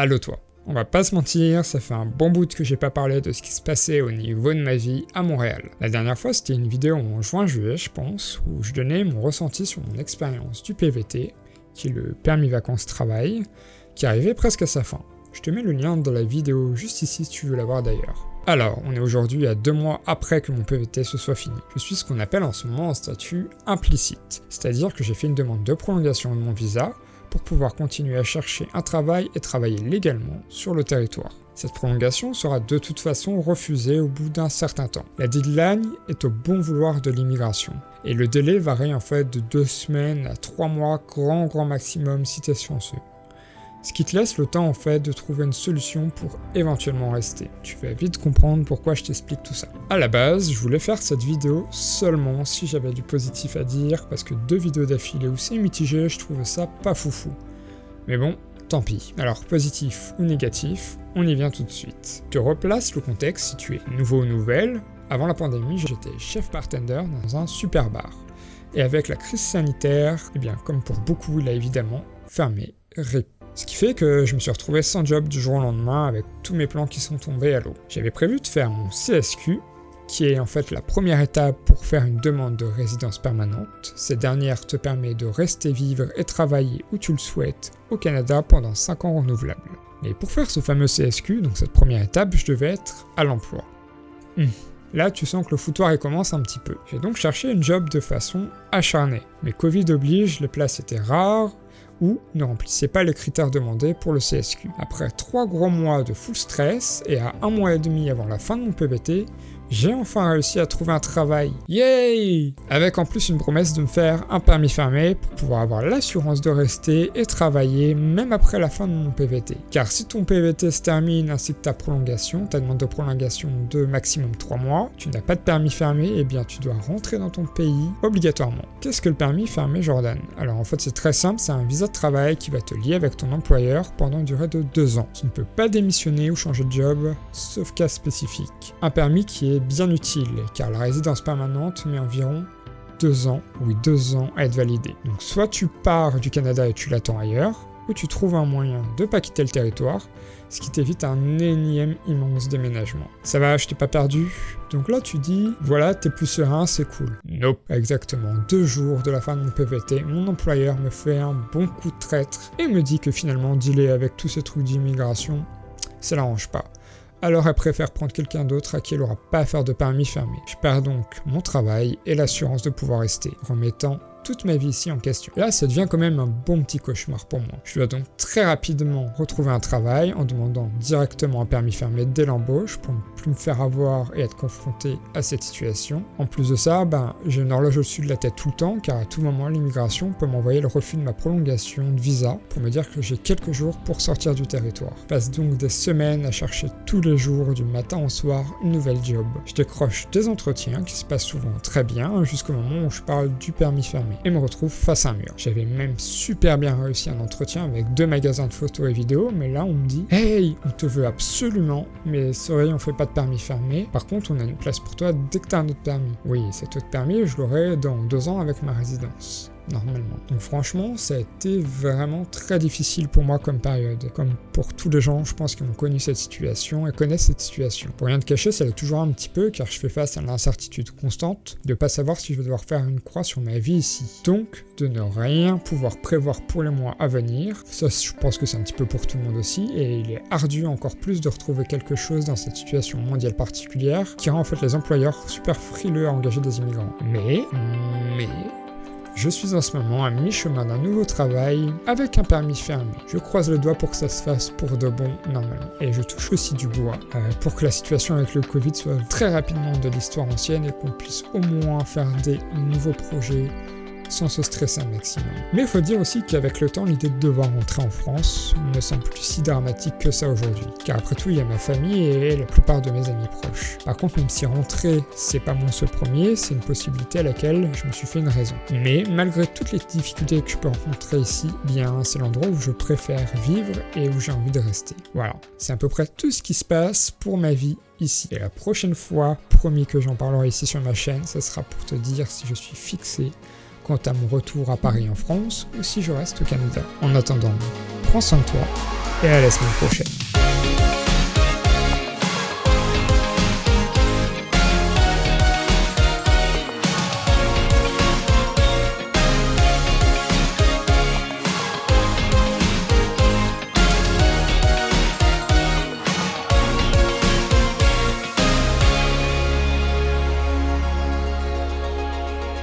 Allo toi on va pas se mentir, ça fait un bon bout que j'ai pas parlé de ce qui se passait au niveau de ma vie à Montréal. La dernière fois, c'était une vidéo en juin-juillet, je pense, où je donnais mon ressenti sur mon expérience du PVT, qui est le permis vacances travail, qui arrivait presque à sa fin. Je te mets le lien dans la vidéo juste ici si tu veux la voir d'ailleurs. Alors, on est aujourd'hui à deux mois après que mon PVT se soit fini. Je suis ce qu'on appelle en ce moment en statut implicite, c'est-à-dire que j'ai fait une demande de prolongation de mon visa pour pouvoir continuer à chercher un travail et travailler légalement sur le territoire. Cette prolongation sera de toute façon refusée au bout d'un certain temps. La deadline est au bon vouloir de l'immigration, et le délai varie en fait de deux semaines à trois mois grand grand maximum t'es chanceux ce qui te laisse le temps en fait de trouver une solution pour éventuellement rester. Tu vas vite comprendre pourquoi je t'explique tout ça. À la base, je voulais faire cette vidéo seulement si j'avais du positif à dire, parce que deux vidéos d'affilée où c'est mitigé, je trouvais ça pas foufou. Mais bon, tant pis. Alors positif ou négatif, on y vient tout de suite. Je te replace le contexte si tu es nouveau ou nouvelle. Avant la pandémie, j'étais chef bartender dans un super bar. Et avec la crise sanitaire, eh bien comme pour beaucoup, il a évidemment fermé, rip. Ce qui fait que je me suis retrouvé sans job du jour au lendemain avec tous mes plans qui sont tombés à l'eau. J'avais prévu de faire mon CSQ, qui est en fait la première étape pour faire une demande de résidence permanente. Cette dernière te permet de rester vivre et travailler où tu le souhaites au Canada pendant 5 ans renouvelables. Mais pour faire ce fameux CSQ, donc cette première étape, je devais être à l'emploi. Hmm. Là, tu sens que le foutoir commence un petit peu. J'ai donc cherché une job de façon acharnée. Mais Covid oblige, les places étaient rares, ou ne remplissait pas les critères demandés pour le CSQ. Après 3 gros mois de full stress et à un mois et demi avant la fin de mon PVT, j'ai enfin réussi à trouver un travail. Yay Avec en plus une promesse de me faire un permis fermé pour pouvoir avoir l'assurance de rester et travailler même après la fin de mon PVT. Car si ton PVT se termine ainsi que ta prolongation, ta demande de prolongation de maximum 3 mois, tu n'as pas de permis fermé, et eh bien tu dois rentrer dans ton pays obligatoirement. Qu'est-ce que le permis fermé Jordan? Alors en fait c'est très simple, c'est un visa de travail qui va te lier avec ton employeur pendant une durée de 2 ans. Tu ne peux pas démissionner ou changer de job, sauf cas spécifique. Un permis qui est bien utile, car la résidence permanente met environ deux ans, oui deux ans à être validée. Donc soit tu pars du Canada et tu l'attends ailleurs, ou tu trouves un moyen de pas quitter le territoire, ce qui t'évite un énième immense déménagement. Ça va, je t'ai pas perdu Donc là tu dis, voilà, t'es plus serein, c'est cool. Nope. Exactement deux jours de la fin de mon PVT, mon employeur me fait un bon coup de traître et me dit que finalement dealer avec tous ces trucs d'immigration, ça l'arrange pas alors elle préfère prendre quelqu'un d'autre à qui elle n'aura pas à faire de permis fermé. Je perds donc mon travail et l'assurance de pouvoir rester, remettant toute ma vie ici en question. Là, ça devient quand même un bon petit cauchemar pour moi. Je dois donc très rapidement retrouver un travail en demandant directement un permis fermé dès l'embauche pour ne plus me faire avoir et être confronté à cette situation. En plus de ça, ben, j'ai une horloge au-dessus de la tête tout le temps car à tout moment l'immigration peut m'envoyer le refus de ma prolongation de visa pour me dire que j'ai quelques jours pour sortir du territoire. Je passe donc des semaines à chercher tous les jours du matin au soir une nouvelle job. Je décroche des entretiens qui se passent souvent très bien jusqu'au moment où je parle du permis fermé et me retrouve face à un mur. J'avais même super bien réussi un entretien avec deux magasins de photos et vidéos, mais là on me dit « Hey, on te veut absolument, mais sorry, on fait pas de permis fermé. Par contre, on a une place pour toi dès que t'as un autre permis. » Oui, cet autre permis, je l'aurai dans deux ans avec ma résidence normalement. Donc franchement, ça a été vraiment très difficile pour moi comme période. Comme pour tous les gens, je pense, qui ont connu cette situation et connaissent cette situation. Pour rien de cacher, ça l'est toujours un petit peu, car je fais face à l'incertitude constante de pas savoir si je vais devoir faire une croix sur ma vie ici. Donc, de ne rien pouvoir prévoir pour les mois à venir. Ça, je pense que c'est un petit peu pour tout le monde aussi, et il est ardu encore plus de retrouver quelque chose dans cette situation mondiale particulière, qui rend en fait les employeurs super frileux à engager des immigrants. Mais, mais, je suis en ce moment à mi-chemin d'un nouveau travail avec un permis fermé. Je croise le doigt pour que ça se fasse pour de bon normalement. Et je touche aussi du bois euh, pour que la situation avec le Covid soit très rapidement de l'histoire ancienne et qu'on puisse au moins faire des nouveaux projets sans se stresser un maximum. Mais il faut dire aussi qu'avec le temps, l'idée de devoir rentrer en France ne semble plus si dramatique que ça aujourd'hui. Car après tout, il y a ma famille et la plupart de mes amis proches. Par contre, même si rentrer, c'est pas mon seul premier, c'est une possibilité à laquelle je me suis fait une raison. Mais malgré toutes les difficultés que je peux rencontrer ici, bien c'est l'endroit où je préfère vivre et où j'ai envie de rester. Voilà, c'est à peu près tout ce qui se passe pour ma vie ici. Et la prochaine fois, promis que j'en parlerai ici sur ma chaîne, ce sera pour te dire si je suis fixé quant à mon retour à Paris en France ou si je reste au Canada. En attendant, prends soin de toi, et à la semaine prochaine.